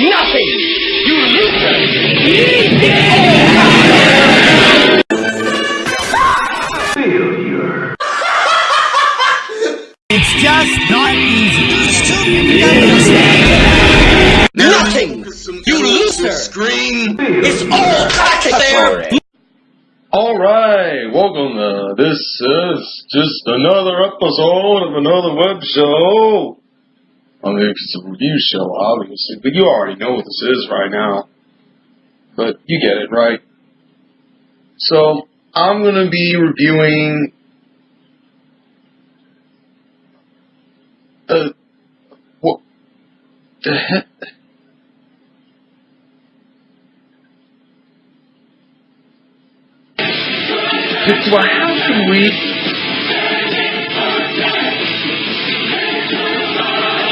Nothing! You Failure. It's just not easy. Nothing! You loser! Screen. It's all back there! Alright, welcome. Uh, this is just another episode of another web show. It's a review show, obviously, but you already know what this is right now. But you get it, right? So, I'm gonna be reviewing. Uh, what the heck? Do I have to read?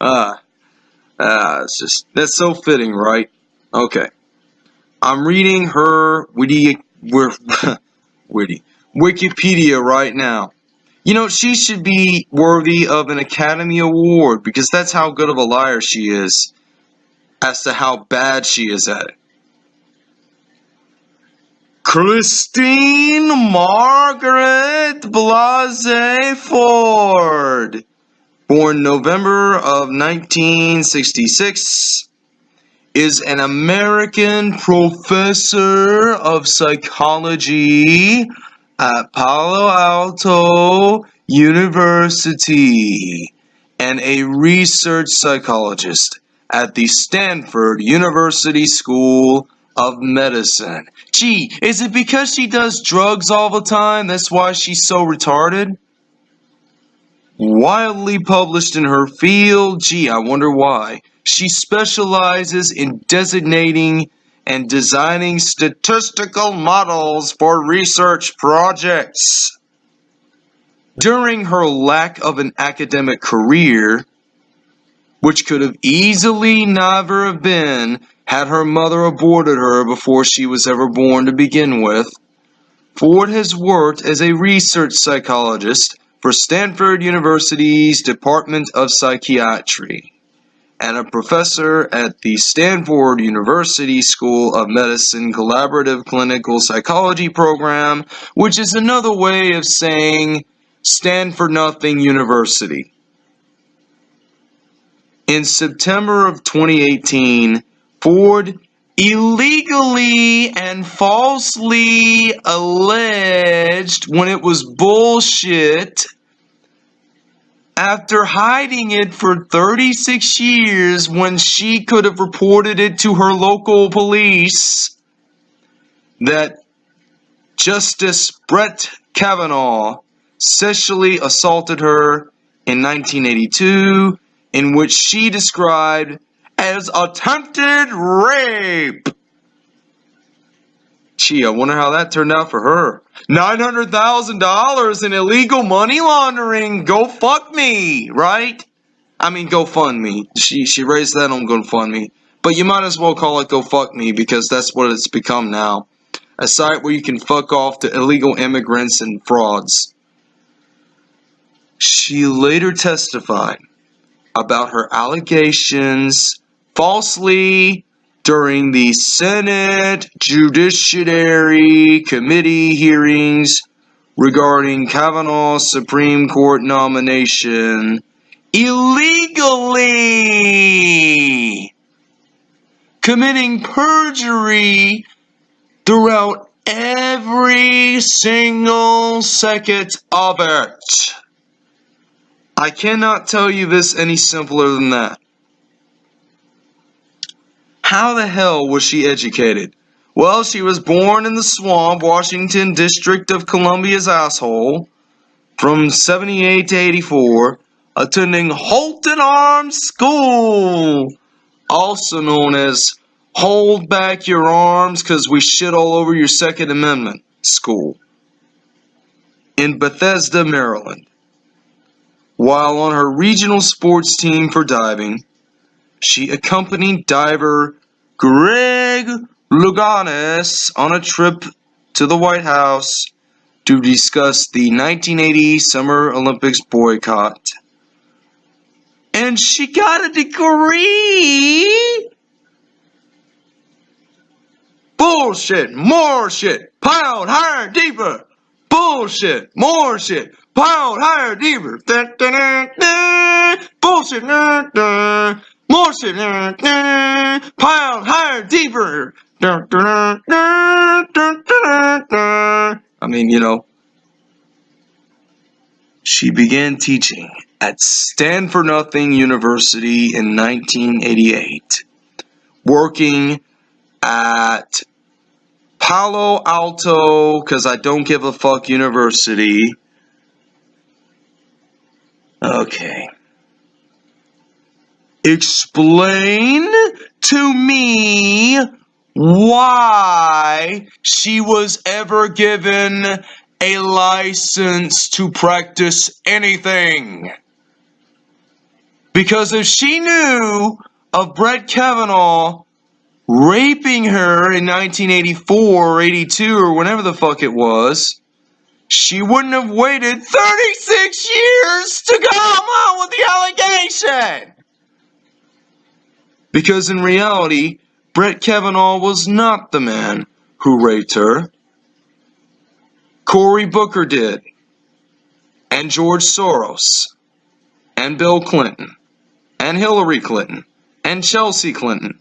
ah, ah, it's just that's so fitting, right? Okay. I'm reading her witty, witty Wikipedia right now. You know, she should be worthy of an Academy Award because that's how good of a liar she is as to how bad she is at it. Christine Margaret Blasey Ford, born November of 1966 is an American professor of psychology at Palo Alto University and a research psychologist at the Stanford University School of Medicine. Gee, is it because she does drugs all the time that's why she's so retarded? Widely published in her field, gee, I wonder why. She specializes in designating and designing statistical models for research projects. During her lack of an academic career, which could have easily never have been had her mother aborted her before she was ever born to begin with, Ford has worked as a research psychologist for Stanford University's Department of Psychiatry and a professor at the Stanford University School of Medicine Collaborative Clinical Psychology Program, which is another way of saying Stanford Nothing University. In September of 2018, Ford illegally and falsely alleged when it was bullshit after hiding it for 36 years when she could have reported it to her local police that Justice Brett Kavanaugh sexually assaulted her in 1982 in which she described as attempted rape. Gee, I wonder how that turned out for her. $900,000 in illegal money laundering. Go fuck me, right? I mean, go fund me. She, she raised that on GoFundMe. But you might as well call it Go Fuck Me because that's what it's become now. A site where you can fuck off to illegal immigrants and frauds. She later testified about her allegations falsely during the Senate Judiciary Committee hearings regarding Kavanaugh's Supreme Court nomination illegally. committing perjury throughout every single second of it. I cannot tell you this any simpler than that. How the hell was she educated? Well, she was born in the swamp, Washington District of Columbia's asshole, from 78 to 84, attending Holton Arms School, also known as Hold Back Your Arms because we shit all over your Second Amendment school, in Bethesda, Maryland. While on her regional sports team for diving, she accompanied diver Greg Louganis on a trip to the White House to discuss the 1980 Summer Olympics boycott. And she got a degree. Bullshit, more shit, pound higher, deeper. Bullshit, more shit, pound higher, deeper. Bullshit, da, da. higher, deeper. I mean, you know, she began teaching at Stanford Nothing University in 1988, working at Palo Alto, because I don't give a fuck university. Okay. Explain to me why she was ever given a license to practice anything. Because if she knew of Brett Kavanaugh raping her in 1984 or 82 or whenever the fuck it was, she wouldn't have waited 36 years to come out with the allegation. Because in reality, Brett Kavanaugh was not the man who raped her. Cory Booker did, and George Soros, and Bill Clinton, and Hillary Clinton, and Chelsea Clinton,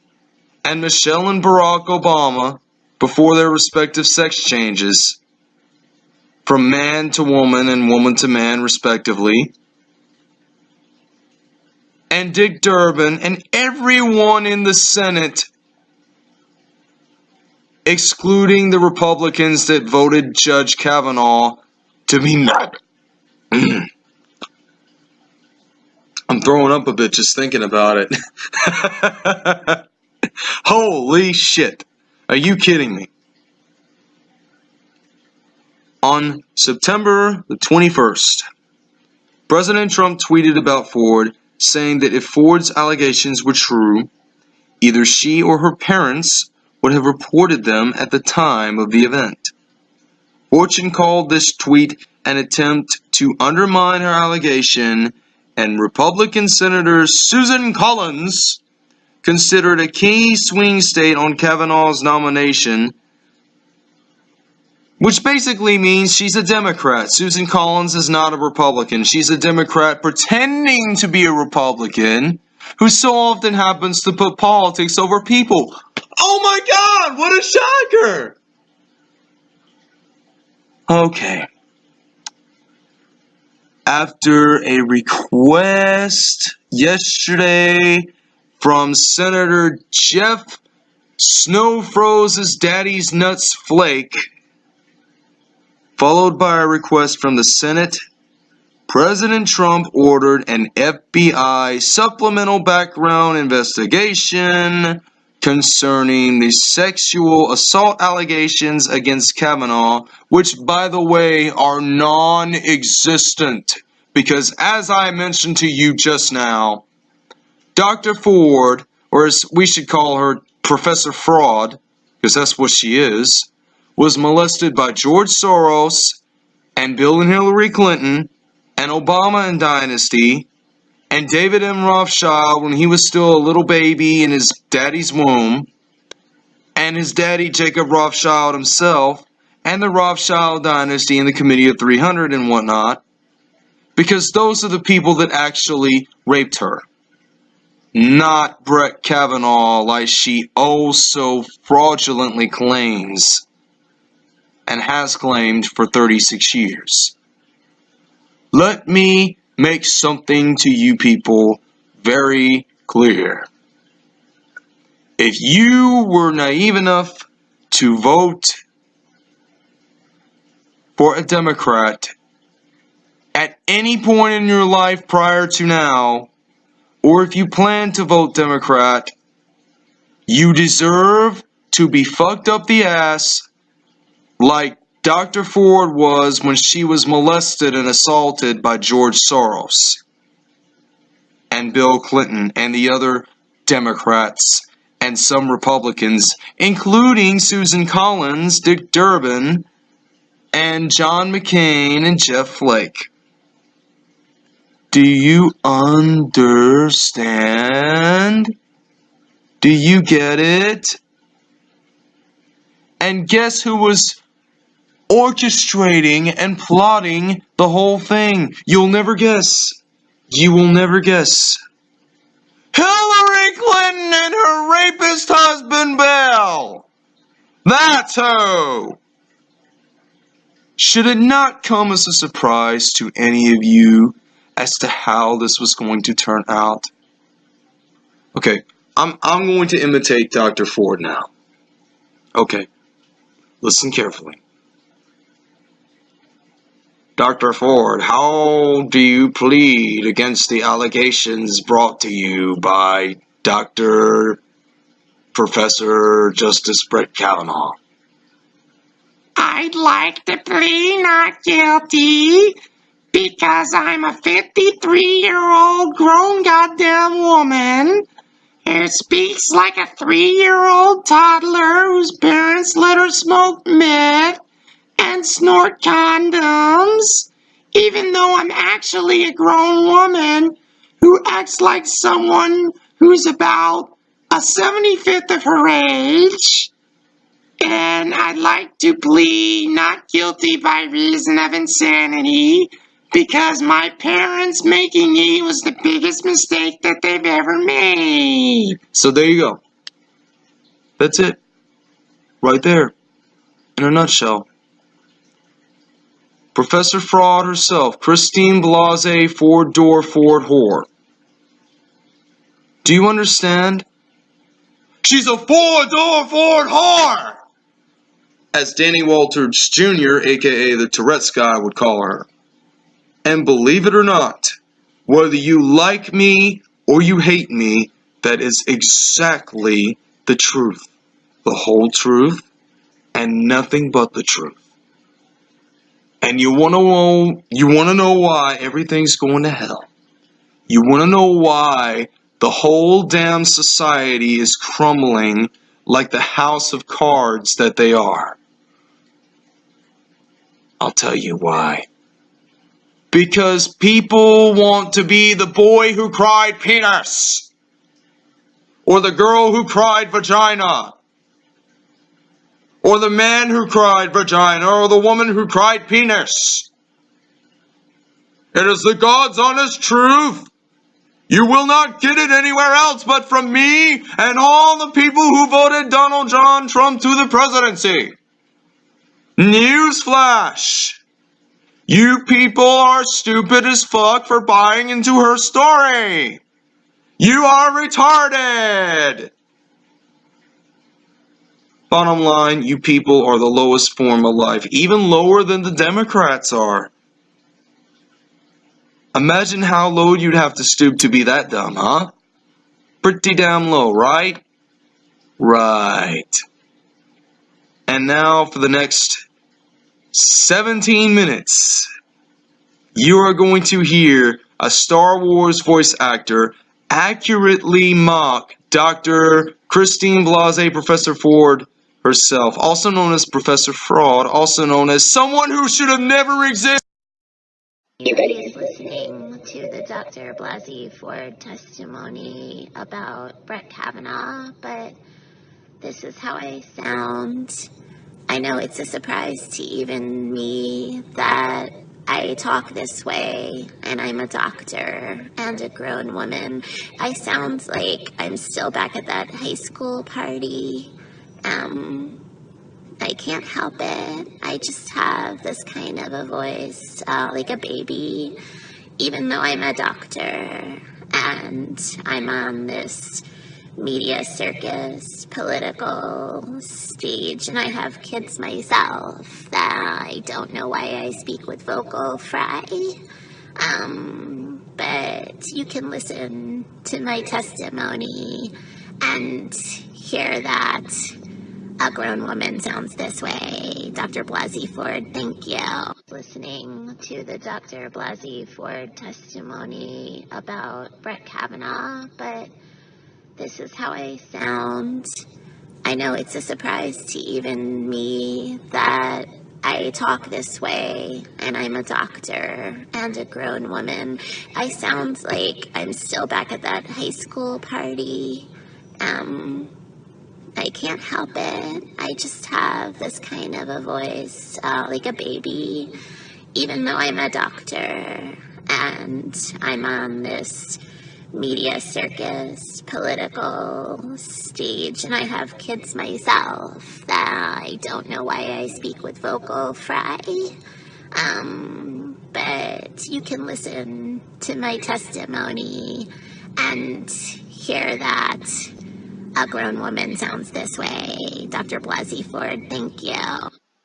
and Michelle and Barack Obama before their respective sex changes. From man to woman and woman to man, respectively. And Dick Durbin and everyone in the Senate, excluding the Republicans that voted Judge Kavanaugh to be mad. I'm throwing up a bit just thinking about it. Holy shit. Are you kidding me? On September the 21st, President Trump tweeted about Ford, saying that if Ford's allegations were true, either she or her parents would have reported them at the time of the event. Fortune called this tweet an attempt to undermine her allegation, and Republican Senator Susan Collins considered a key swing state on Kavanaugh's nomination, which basically means she's a Democrat. Susan Collins is not a Republican. She's a Democrat pretending to be a Republican who so often happens to put politics over people. Oh my god, what a shocker! Okay. After a request yesterday from Senator Jeff Snow Froze's Daddy's Nuts Flake, followed by a request from the Senate, President Trump ordered an FBI supplemental background investigation concerning the sexual assault allegations against Kavanaugh, which, by the way, are non existent. Because, as I mentioned to you just now, Dr. Ford, or as we should call her Professor Fraud, because that's what she is, was molested by George Soros and Bill and Hillary Clinton and Obama and Dynasty and David M. Rothschild when he was still a little baby in his daddy's womb and his daddy Jacob Rothschild himself and the Rothschild dynasty and the Committee of 300 and whatnot because those are the people that actually raped her not Brett Kavanaugh like she oh so fraudulently claims and has claimed for 36 years. Let me make something to you people very clear. If you were naive enough to vote for a Democrat at any point in your life prior to now, or if you plan to vote Democrat, you deserve to be fucked up the ass like Dr. Ford was when she was molested and assaulted by George Soros and Bill Clinton and the other Democrats and some Republicans, including Susan Collins, Dick Durbin, and John McCain and Jeff Flake. Do you understand? Do you get it? And guess who was orchestrating and plotting the whole thing? You'll never guess. You will never guess. Hillary Clinton and her rapist husband Bill. That's who. Should it not come as a surprise to any of you as to how this was going to turn out? Okay, I'm, I'm going to imitate Dr. Ford now. Okay, listen carefully. Dr. Ford, how do you plead against the allegations brought to you by Dr. Professor Justice Brett Kavanaugh? I'd like to plead not guilty because I'm a 53 year old grown goddamn woman who speaks like a three year old toddler whose parents let her smoke meth and snort condoms, even though I'm actually a grown woman who acts like someone who's about a 75th of her age. And I'd like to plead not guilty by reason of insanity because my parents making me was the biggest mistake that they've ever made. So there you go. That's it. Right there. In a nutshell. Professor Fraud herself, Christine Blasey Ford Door Ford Whore. Do you understand? She's a four door Ford whore! As Danny Walters Jr., aka the Tourette's guy, would call her. And believe it or not, whether you like me or you hate me, that is exactly the truth. The whole truth and nothing but the truth. And you want to know you want to know why everything's going to hell. You want to know why the whole damn society is crumbling like the house of cards that they are. I'll tell you why. Because people want to be the boy who cried penis. Or the girl who cried vagina. Or the man who cried vagina. Or the woman who cried penis. It is the God's honest truth. You will not get it anywhere else but from me and all the people who voted Donald John Trump to the presidency. Newsflash. You people are stupid as fuck for buying into her story. You are retarded. Bottom line, you people are the lowest form of life, even lower than the Democrats are. Imagine how low you'd have to stoop to be that dumb, huh? Pretty damn low, right? Right. And now for the next 17 minutes, you are going to hear a Star Wars voice actor accurately mock Dr. Christine Blasey, Professor Ford herself, also known as Professor Fraud, also known as someone who should have never existed. Everybody's listening to the Dr. Blasey Ford testimony about Brett Kavanaugh, but this is how I sound. I know it's a surprise to even me that I talk this way and I'm a doctor and a grown woman, I sound like I'm still back at that high school party. Um, I can't help it. I just have this kind of a voice, uh, like a baby, even though I'm a doctor and I'm on this media circus, political stage, and I have kids myself that I don't know why I speak with vocal fry. Um, but you can listen to my testimony and hear that a grown woman sounds this way. Dr. Blasey Ford, thank you. Listening to the Dr. Blasey Ford testimony about Brett Kavanaugh, but this is how I sound. I know it's a surprise to even me that I talk this way and I'm a doctor and a grown woman. I sound like I'm still back at that high school party. Um, I can't help it. I just have this kind of a voice, uh, like a baby, even though I'm a doctor and I'm on this media circus, political stage, and I have kids myself that I don't know why I speak with vocal fry. Um, but you can listen to my testimony and hear that a grown woman sounds this way. Dr. Blasey Ford, thank you.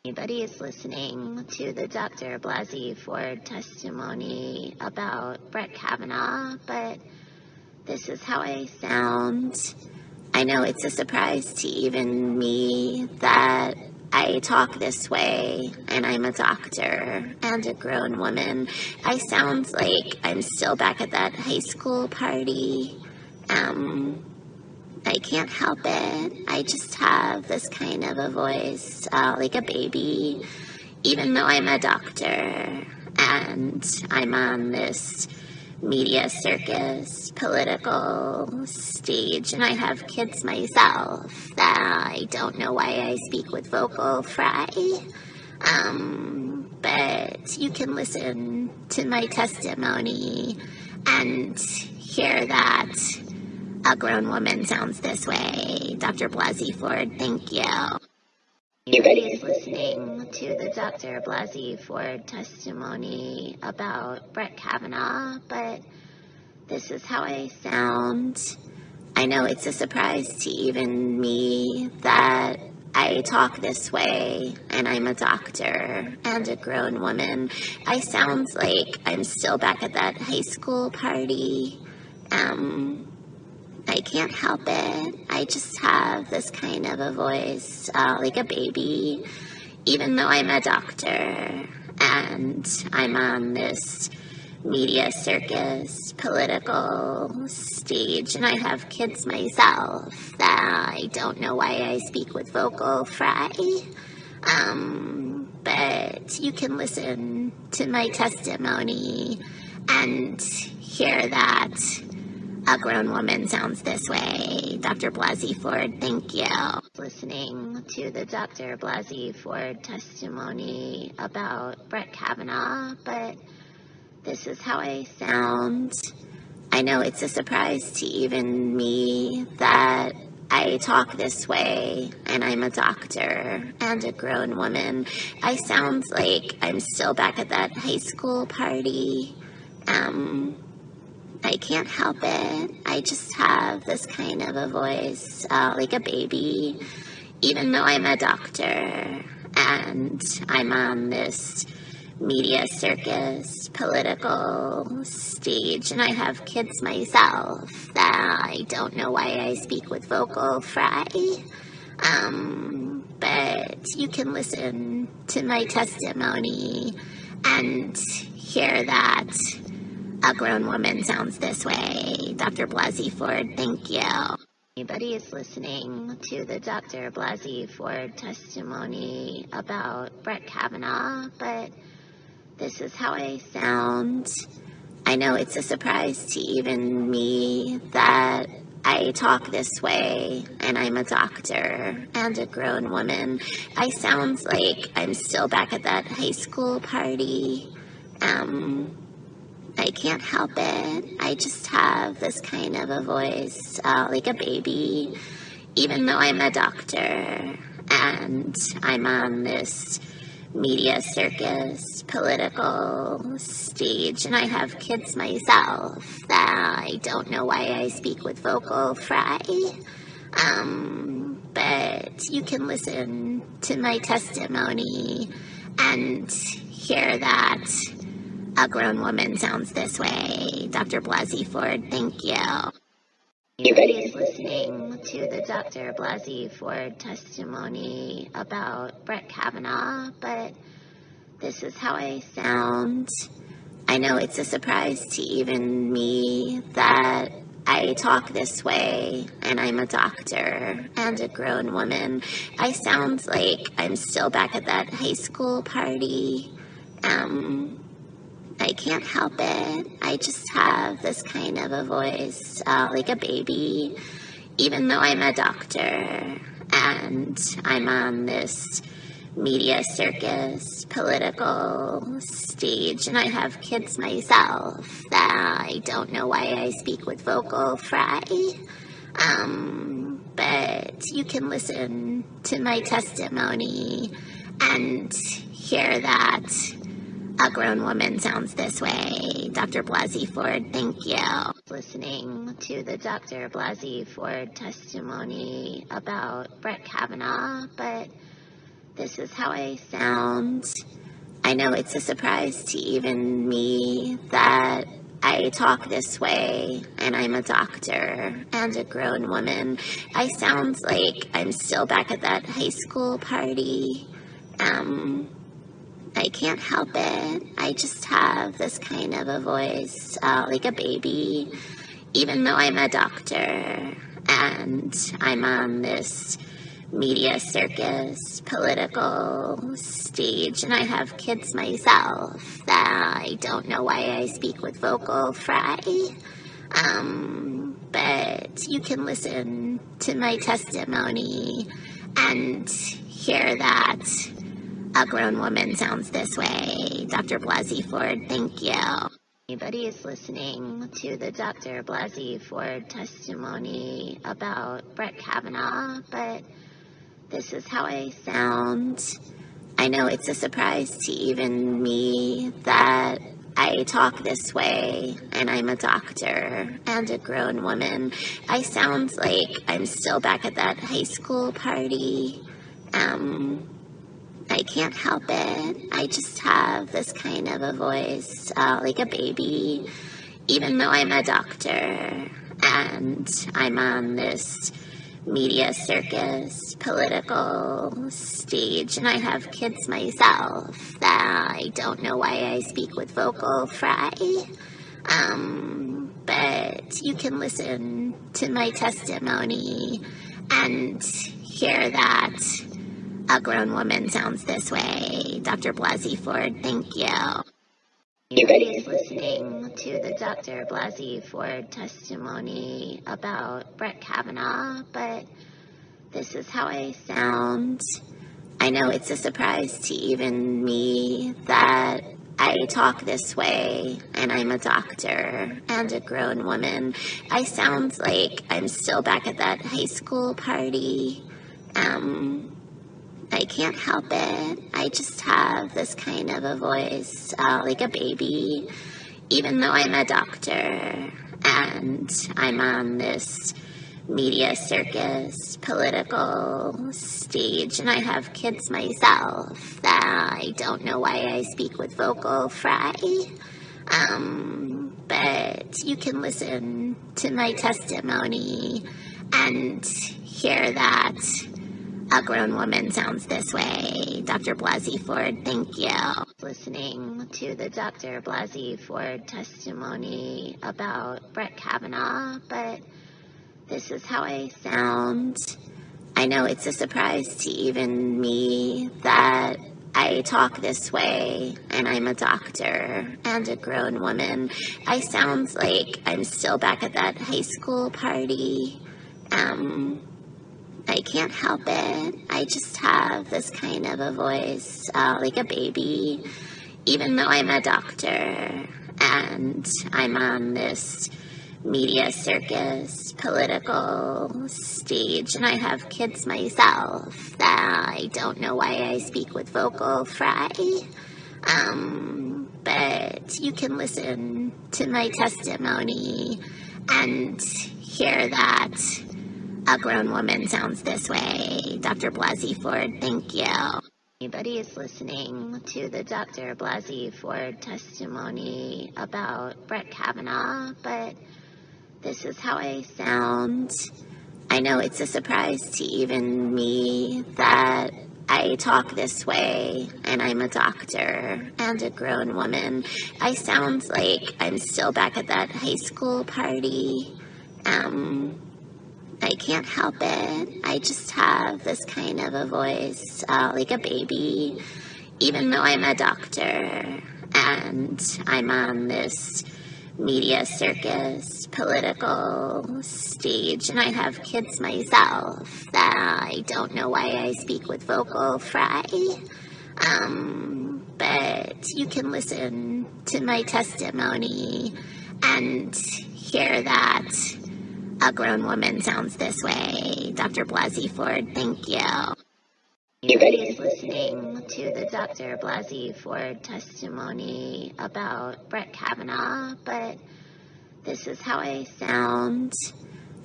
Anybody is listening to the Dr. Blasey Ford testimony about Brett Kavanaugh, but this is how I sound. I know it's a surprise to even me that I talk this way and I'm a doctor and a grown woman. I sound like I'm still back at that high school party. Um, I can't help it. I just have this kind of a voice, uh, like a baby, even though I'm a doctor and I'm on this media circus, political stage, and I have kids myself that I don't know why I speak with vocal fry. Um, but you can listen to my testimony and hear that a grown woman sounds this way. Dr. Blasey Ford, thank you. Anybody is listening to the Dr. Blasey Ford testimony about Brett Kavanaugh, but this is how I sound. I know it's a surprise to even me that I talk this way and I'm a doctor and a grown woman. I sound like I'm still back at that high school party. Um, I can't help it. I just have this kind of a voice, uh, like a baby, even though I'm a doctor and I'm on this media circus, political stage, and I have kids myself that I don't know why I speak with vocal fry. Um, but you can listen to my testimony and hear that a grown woman sounds this way. Dr. Blasey Ford, thank you. Listening to the Dr. Blasey Ford testimony about Brett Kavanaugh, but this is how I sound. I know it's a surprise to even me that I talk this way and I'm a doctor and a grown woman. I sound like I'm still back at that high school party. Um, I can't help it. I just have this kind of a voice, uh, like a baby, even though I'm a doctor and I'm on this media circus, political stage, and I have kids myself that I don't know why I speak with vocal fry. Um, but you can listen to my testimony and hear that a grown woman sounds this way. Dr. Blasey Ford, thank you. Anybody is listening to the Dr. Blasey Ford testimony about Brett Kavanaugh, but this is how I sound. I know it's a surprise to even me that I talk this way and I'm a doctor and a grown woman. I sound like I'm still back at that high school party. Um, I can't help it. I just have this kind of a voice, uh, like a baby, even though I'm a doctor and I'm on this media circus, political stage, and I have kids myself that I don't know why I speak with vocal fry. Um, but you can listen to my testimony and hear that a grown woman sounds this way. Dr. Blasey Ford, thank you. Anybody is listening to the Dr. Blasey Ford testimony about Brett Kavanaugh, but this is how I sound. I know it's a surprise to even me that I talk this way and I'm a doctor and a grown woman. I sound like I'm still back at that high school party. Um, I can't help it. I just have this kind of a voice, uh, like a baby, even though I'm a doctor and I'm on this media circus, political stage, and I have kids myself that I don't know why I speak with vocal fry. Um, but you can listen to my testimony and hear that a grown woman sounds this way. Dr. Blasey Ford, thank you. Listening to the Dr. Blasey Ford testimony about Brett Kavanaugh, but this is how I sound. I know it's a surprise to even me that I talk this way and I'm a doctor and a grown woman. I sound like I'm still back at that high school party. Um, I can't help it. I just have this kind of a voice, uh, like a baby, even though I'm a doctor and I'm on this media circus, political stage, and I have kids myself that I don't know why I speak with vocal fry. Um, but you can listen to my testimony and hear that a grown woman sounds this way. Dr. Blasey Ford, thank you. Anybody is listening to the Dr. Blasey Ford testimony about Brett Kavanaugh, but this is how I sound. I know it's a surprise to even me that I talk this way and I'm a doctor and a grown woman. I sound like I'm still back at that high school party. Um, I can't help it. I just have this kind of a voice, uh, like a baby, even though I'm a doctor and I'm on this media circus, political stage, and I have kids myself that I don't know why I speak with vocal fry. Um, but you can listen to my testimony and hear that a grown woman sounds this way. Dr. Blasey Ford, thank you. Everybody is listening to the Dr. Blasey Ford testimony about Brett Kavanaugh, but this is how I sound. I know it's a surprise to even me that I talk this way and I'm a doctor and a grown woman. I sound like I'm still back at that high school party. Um, I can't help it. I just have this kind of a voice, uh, like a baby, even though I'm a doctor and I'm on this media circus, political stage, and I have kids myself that I don't know why I speak with vocal fry. Um, but you can listen to my testimony and hear that a grown woman sounds this way. Dr. Blasey Ford, thank you. Listening to the Dr. Blasey Ford testimony about Brett Kavanaugh, but this is how I sound. I know it's a surprise to even me that I talk this way and I'm a doctor and a grown woman. I sound like I'm still back at that high school party. Um, I can't help it. I just have this kind of a voice, uh, like a baby, even though I'm a doctor and I'm on this media circus political stage and I have kids myself that I don't know why I speak with vocal fry. Um, but you can listen to my testimony and hear that a grown woman sounds this way. Dr. Blasey Ford, thank you. Anybody is listening to the Dr. Blasey Ford testimony about Brett Kavanaugh, but this is how I sound. I know it's a surprise to even me that I talk this way and I'm a doctor and a grown woman. I sound like I'm still back at that high school party. Um, I can't help it. I just have this kind of a voice, uh, like a baby, even though I'm a doctor and I'm on this media circus political stage and I have kids myself that I don't know why I speak with vocal fry. Um, but you can listen to my testimony and hear that a grown woman sounds this way. Dr. Blasey Ford, thank you. Everybody is listening to the Dr. Blasey Ford testimony about Brett Kavanaugh, but this is how I sound.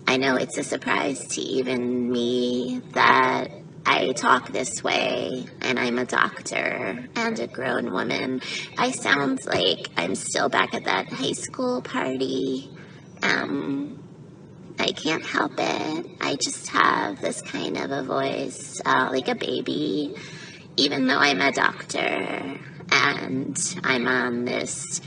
I know it's a surprise to even me that I talk this way and I'm a doctor and a grown woman. I sound like I'm still back at that high school party. Um, I can't help it. I just have this kind of a voice, uh, like a baby, even though I'm a doctor and I'm on this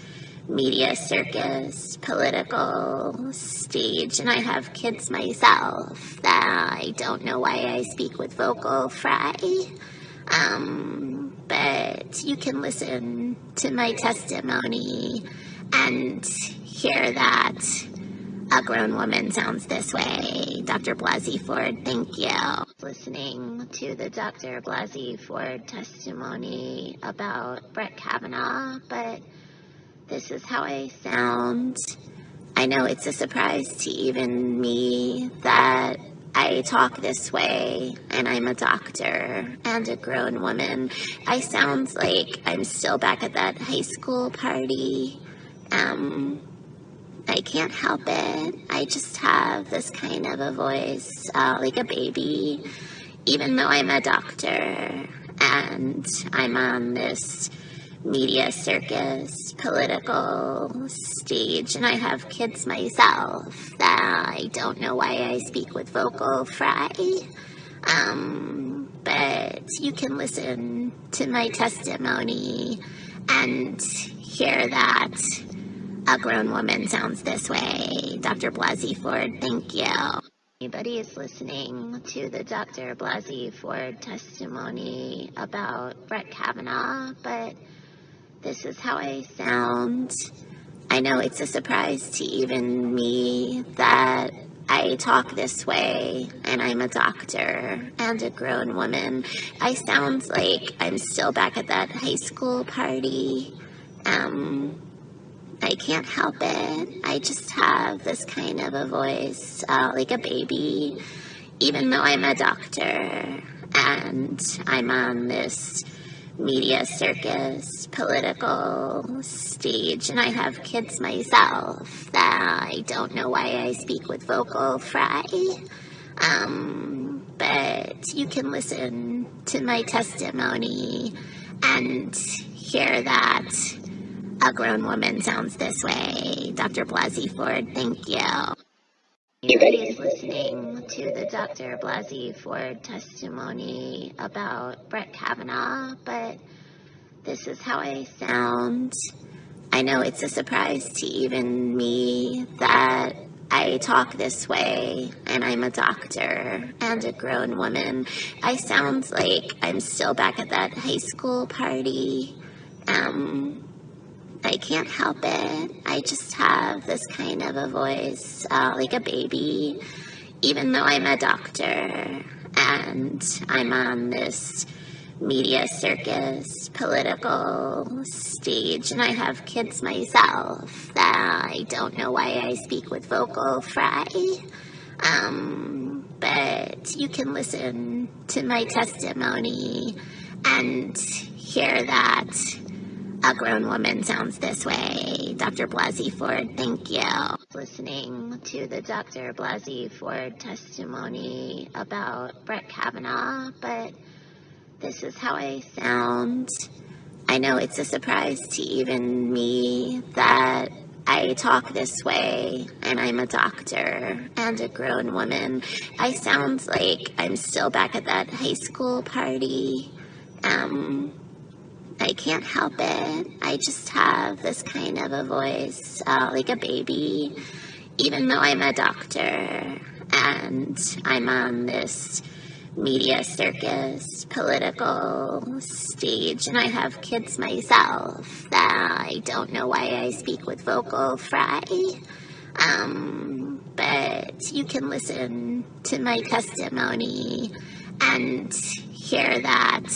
media circus political stage and I have kids myself that I don't know why I speak with vocal fry. Um, but you can listen to my testimony and hear that a grown woman sounds this way. Dr. Blasey Ford, thank you. Listening to the Dr. Blasey Ford testimony about Brett Kavanaugh, but this is how I sound. I know it's a surprise to even me that I talk this way and I'm a doctor and a grown woman. I sound like I'm still back at that high school party. Um, I can't help it. I just have this kind of a voice, uh, like a baby, even though I'm a doctor and I'm on this media circus political stage and I have kids myself that I don't know why I speak with vocal fry. Um, but you can listen to my testimony and hear that a grown woman sounds this way. Dr. Blasey Ford, thank you. Anybody is listening to the Dr. Blasey Ford testimony about Brett Kavanaugh, but this is how I sound. I know it's a surprise to even me that I talk this way and I'm a doctor and a grown woman. I sound like I'm still back at that high school party. Um, I can't help it. I just have this kind of a voice, uh, like a baby, even though I'm a doctor and I'm on this media circus political stage and I have kids myself that I don't know why I speak with vocal fry. Um, but you can listen to my testimony and hear that a grown woman sounds this way. Dr. Blasey Ford, thank you. Everybody is listening to the Dr. Blasey Ford testimony about Brett Kavanaugh, but this is how I sound. I know it's a surprise to even me that I talk this way and I'm a doctor and a grown woman. I sound like I'm still back at that high school party. Um, I can't help it. I just have this kind of a voice, uh, like a baby, even though I'm a doctor and I'm on this media circus, political stage, and I have kids myself that I don't know why I speak with vocal fry. Um, but you can listen to my testimony and hear that a grown woman sounds this way. Dr. Blasey Ford, thank you. Listening to the Dr. Blasey Ford testimony about Brett Kavanaugh, but this is how I sound. I know it's a surprise to even me that I talk this way and I'm a doctor and a grown woman. I sound like I'm still back at that high school party. Um, I can't help it. I just have this kind of a voice, uh, like a baby, even though I'm a doctor and I'm on this media circus, political stage, and I have kids myself that I don't know why I speak with vocal fry. Um, but you can listen to my testimony and hear that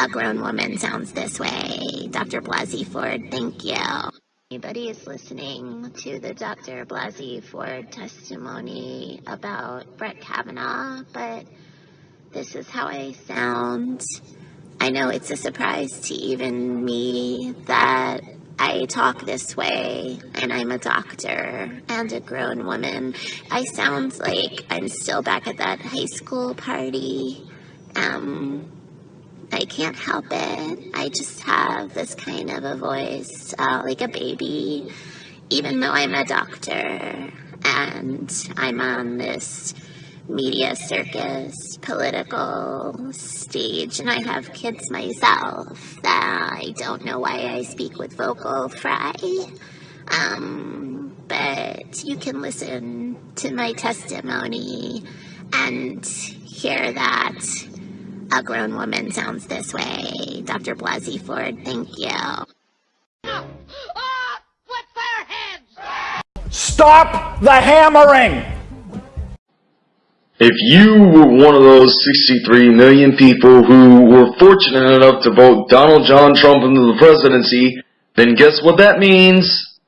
a grown woman sounds this way. Dr. Blasey Ford, thank you. Anybody is listening to the Dr. Blasey Ford testimony about Brett Kavanaugh, but this is how I sound. I know it's a surprise to even me that I talk this way and I'm a doctor and a grown woman. I sound like I'm still back at that high school party. Um, I can't help it. I just have this kind of a voice, uh, like a baby, even though I'm a doctor and I'm on this media circus, political stage, and I have kids myself that I don't know why I speak with vocal fry. Um, but you can listen to my testimony and hear that a grown woman sounds this way. Dr. Blasey Ford, thank you. Stop the hammering! If you were one of those 63 million people who were fortunate enough to vote Donald John Trump into the presidency, then guess what that means?